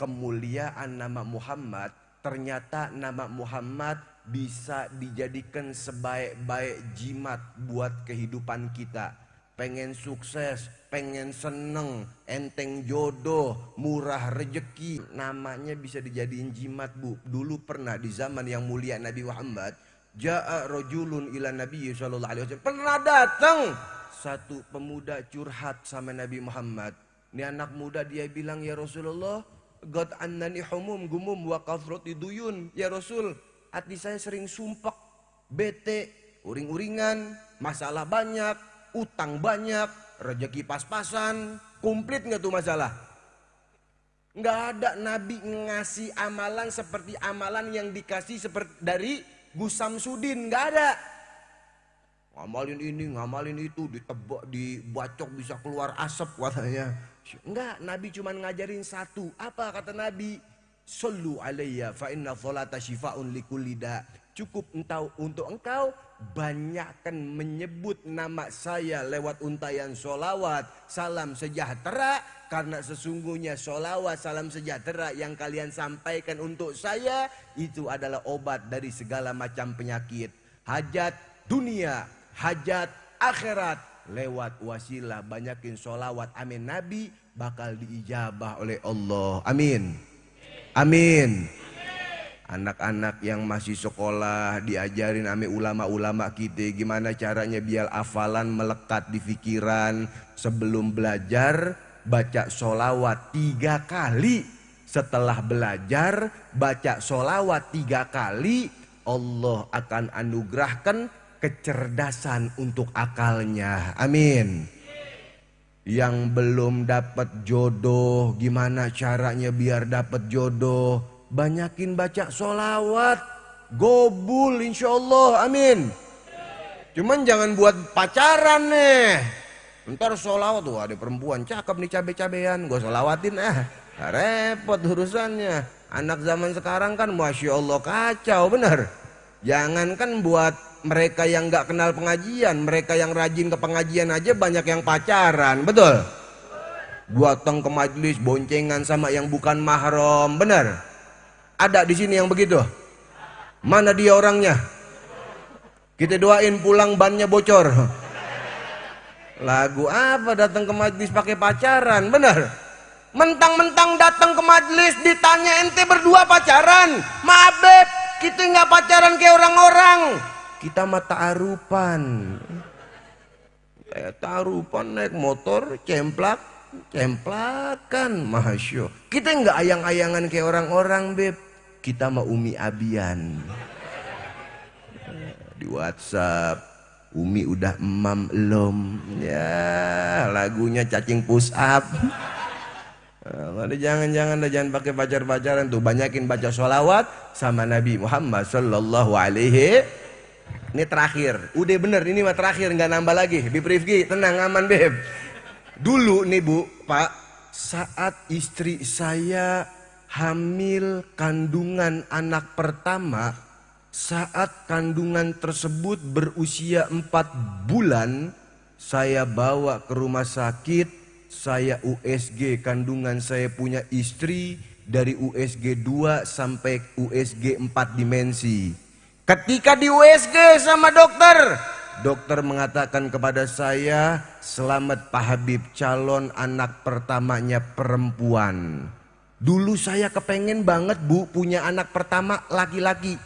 kemuliaan nama Muhammad, ternyata nama Muhammad bisa dijadikan sebaik-baik jimat buat kehidupan kita. Pengen sukses, pengen seneng, enteng jodoh, murah rejeki. Namanya bisa dijadiin jimat bu. Dulu pernah di zaman yang mulia Nabi Muhammad. Ja'a rojulun ila Nabi Sallallahu Alaihi Wasallam. Pernah datang satu pemuda curhat sama Nabi Muhammad. Ini anak muda dia bilang ya Rasulullah, God annani humum gumum wa kathrati duyun. Ya Rasul, hati saya sering sumpah, bete, uring-uringan, masalah banyak, utang banyak, rezeki pas-pasan, komplit nggak tuh masalah? Nggak ada Nabi ngasih amalan seperti amalan yang dikasih seperti dari Gus Samsudin, nggak ada. Ngamalin ini, ngamalin itu, ditebak, dibacok bisa keluar asap katanya. Enggak, Nabi cuma ngajarin satu. Apa kata Nabi? Sallu alaiya fa inna sholata syifa'un likulida. Cukup entau untuk engkau banyakkan menyebut nama saya lewat untayan solawat salam sejahtera karena sesungguhnya solawat salam sejahtera yang kalian sampaikan untuk saya itu adalah obat dari segala macam penyakit hajat dunia hajat akhirat lewat wasilah banyakin solawat amin. Nabi bakal diijabah oleh Allah. Amin. Amin. Anak-anak yang masih sekolah diajarin ame ulama-ulama kita gimana caranya biar hafalan melekat di pikiran. Sebelum belajar baca solawat tiga kali. Setelah belajar baca solawat tiga kali Allah akan anugerahkan kecerdasan untuk akalnya amin yang belum dapat jodoh, gimana caranya biar dapat jodoh? Banyakin baca solawat, gobul insya Allah, amin. Cuman jangan buat pacaran nih. Ntar solawat tuh ada perempuan cakep nih cabe-cabean, gue solawatin ah. Repot urusannya. Anak zaman sekarang kan masya Allah kacau bener. Jangankan buat mereka yang nggak kenal pengajian, mereka yang rajin ke pengajian aja banyak yang pacaran, betul? Datang ke majelis boncengan sama yang bukan mahram, benar? Ada di sini yang begitu? Mana dia orangnya? Kita doain pulang bannya bocor. Lagu apa datang ke majelis pakai pacaran, benar? Mentang-mentang datang ke majelis ditanya ente berdua pacaran, maaf beb, kita nggak pacaran kayak orang-orang. Kita mata arupan. Kayak tarupan naik motor, cemplak, cemplakan, masya. Kita nggak ayang-ayangan kayak orang-orang, beb. Kita mau umi abian. Di WhatsApp, Umi udah emam belum? Ya, lagunya cacing push up. Nah, jangan-jangan jangan pakai pacar-pacaran tuh. Banyakin baca sholawat sama Nabi Muhammad Sallallahu Alaihi. Ini terakhir. Udah bener ini mah terakhir nggak nambah lagi. Bib Rifki tenang aman Beb. Dulu nih Bu Pak saat istri saya hamil kandungan anak pertama saat kandungan tersebut berusia empat bulan saya bawa ke rumah sakit saya USG kandungan saya punya istri dari USG 2 sampai USG 4 dimensi. Ketika di USG sama dokter, dokter mengatakan kepada saya, "Selamat Pak Habib, calon anak pertamanya perempuan." Dulu saya kepengen banget Bu punya anak pertama laki-laki.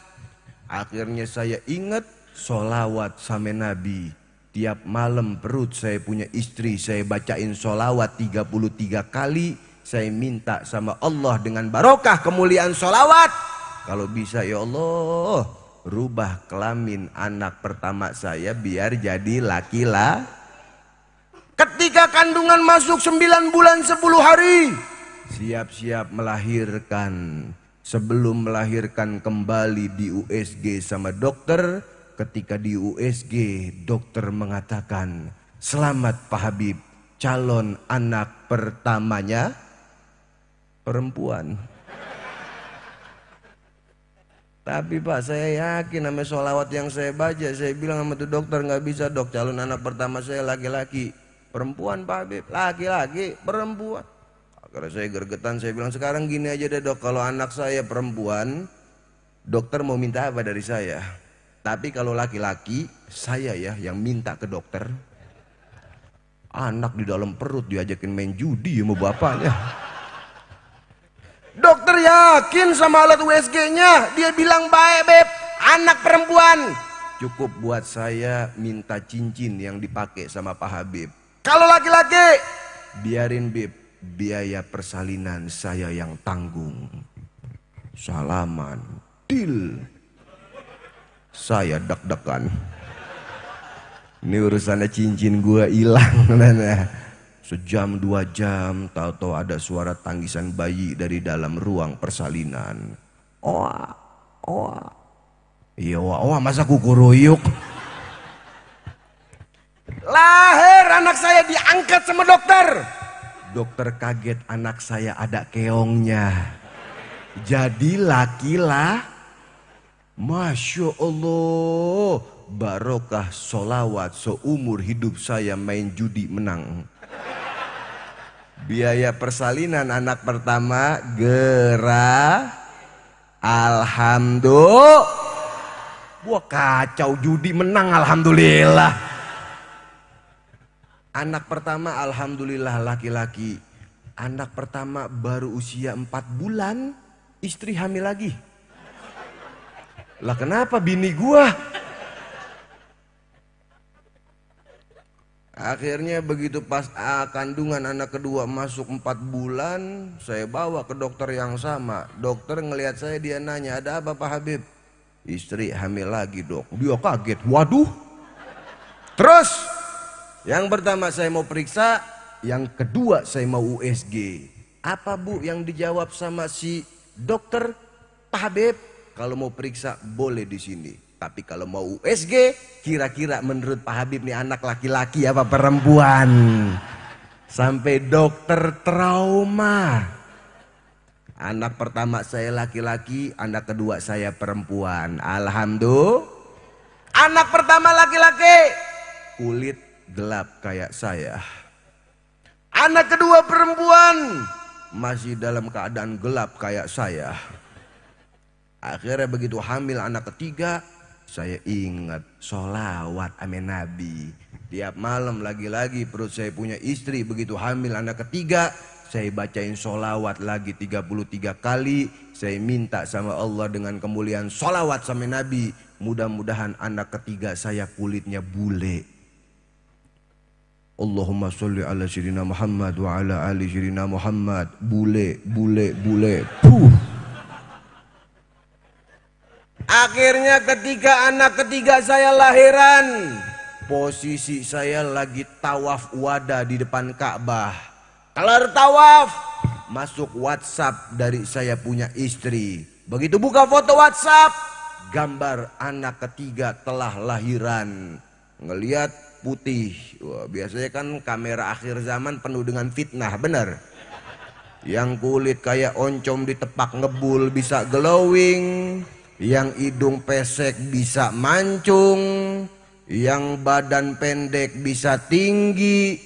Akhirnya saya ingat solawat sama Nabi. Tiap malam perut saya punya istri, saya bacain solawat 33 kali. Saya minta sama Allah dengan barokah kemuliaan solawat. Kalau bisa ya Allah, rubah kelamin anak pertama saya biar jadi laki-laki. Ketika kandungan masuk 9 bulan 10 hari, siap-siap melahirkan. Sebelum melahirkan kembali di USG sama dokter, ketika di USG dokter mengatakan selamat Pak Habib calon anak pertamanya perempuan. Tapi Pak saya yakin nama sholawat yang saya baca saya bilang sama tuh dokter nggak bisa dok calon anak pertama saya laki-laki perempuan Pak Habib. Laki-laki perempuan. Karena saya gergetan, saya bilang sekarang gini aja deh dok, kalau anak saya perempuan, dokter mau minta apa dari saya? Tapi kalau laki-laki, saya ya yang minta ke dokter. Anak di dalam perut diajakin main judi sama bapaknya. Dokter yakin sama alat USG-nya. Dia bilang baik beb, anak perempuan. Cukup buat saya minta cincin yang dipakai sama Pak Habib. Kalau laki-laki, biarin beb, biaya persalinan saya yang tanggung. Salaman, deal. Saya deg-degan. Ini urusannya cincin gua hilang. Sejam dua jam tahu-tahu ada suara tangisan bayi dari dalam ruang persalinan. Oa, oa. Iya oa, oa masa kukuruyuk. Lahir anak saya diangkat sama dokter. Dokter kaget anak saya ada keongnya. Jadi laki lah. Masya Allah. Barokah solawat seumur hidup saya main judi menang. Biaya persalinan anak pertama gerah Alhamdulillah. Wah kacau judi menang Alhamdulillah. Anak pertama Alhamdulillah laki-laki. Anak pertama baru usia 4 bulan. Istri hamil lagi. Lah kenapa bini gua? Akhirnya begitu pas ah, kandungan anak kedua masuk empat bulan, saya bawa ke dokter yang sama. Dokter ngelihat saya dia nanya, ada apa Pak Habib? Istri hamil lagi dok. Dia kaget, waduh. Terus, yang pertama saya mau periksa, yang kedua saya mau USG. Apa bu yang dijawab sama si dokter Pak Habib? Kalau mau periksa boleh di sini. Tapi kalau mau USG, kira-kira menurut Pak Habib nih anak laki-laki apa perempuan? Sampai dokter trauma. Anak pertama saya laki-laki, anak kedua saya perempuan. Alhamdulillah. Anak pertama laki-laki, kulit gelap kayak saya. Anak kedua perempuan, masih dalam keadaan gelap kayak saya. Akhirnya begitu hamil anak ketiga, saya ingat sholawat amin Nabi. Tiap malam lagi-lagi perut saya punya istri begitu hamil anak ketiga. Saya bacain sholawat lagi 33 kali. Saya minta sama Allah dengan kemuliaan sholawat sama Nabi. Mudah-mudahan anak ketiga saya kulitnya bule. Allahumma sholli ala syirina Muhammad wa ala ali syirina Muhammad. Bule, bule, bule. Puh. Akhirnya ketika anak ketiga saya lahiran, posisi saya lagi tawaf wada di depan Ka'bah. Kelar tawaf, masuk WhatsApp dari saya punya istri. Begitu buka foto WhatsApp, gambar anak ketiga telah lahiran. Ngeliat putih. Wah, biasanya kan kamera akhir zaman penuh dengan fitnah, benar? Yang kulit kayak oncom ditepak ngebul bisa glowing yang hidung pesek bisa mancung, yang badan pendek bisa tinggi,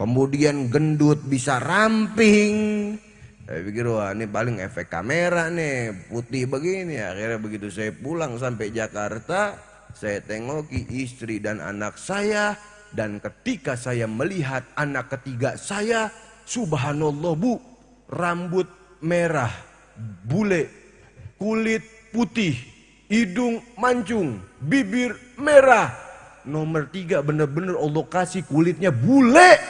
kemudian gendut bisa ramping. Saya pikir wah ini paling efek kamera nih putih begini. Akhirnya begitu saya pulang sampai Jakarta, saya tengoki istri dan anak saya. Dan ketika saya melihat anak ketiga saya, subhanallah bu, rambut merah, bule, kulit putih, hidung mancung, bibir merah. Nomor tiga benar-benar Allah kasih kulitnya bule.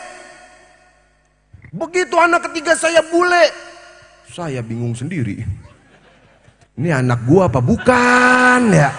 Begitu anak ketiga saya bule, saya bingung sendiri. Ini anak gua apa bukan ya?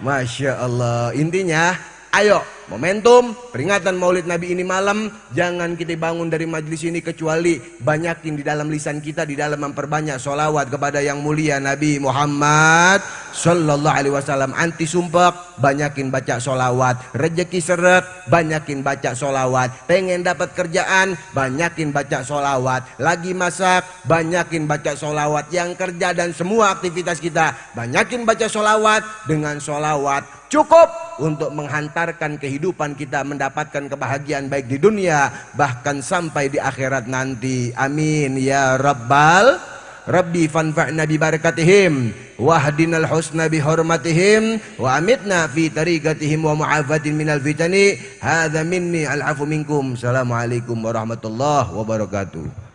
Masya Allah. Intinya, ayo momentum peringatan maulid Nabi ini malam jangan kita bangun dari majlis ini kecuali banyakin di dalam lisan kita di dalam memperbanyak solawat kepada yang mulia Nabi Muhammad Sallallahu Alaihi Wasallam. Anti sumpah banyakin baca solawat Rezeki seret, banyakin baca solawat Pengen dapat kerjaan, banyakin baca solawat Lagi masak, banyakin baca solawat Yang kerja dan semua aktivitas kita Banyakin baca solawat Dengan solawat cukup untuk menghantarkan kehidupan kita mendapatkan kebahagiaan baik di dunia bahkan sampai di akhirat nanti. Amin ya rabbal Rabbi fanfa'na bi barakatihim. Wahdinal husna bi hurmatihim. Wa amitna fi tariqatihim wa mu'afatin minal fitani. Hadza minni al minkum. Assalamualaikum warahmatullahi wabarakatuh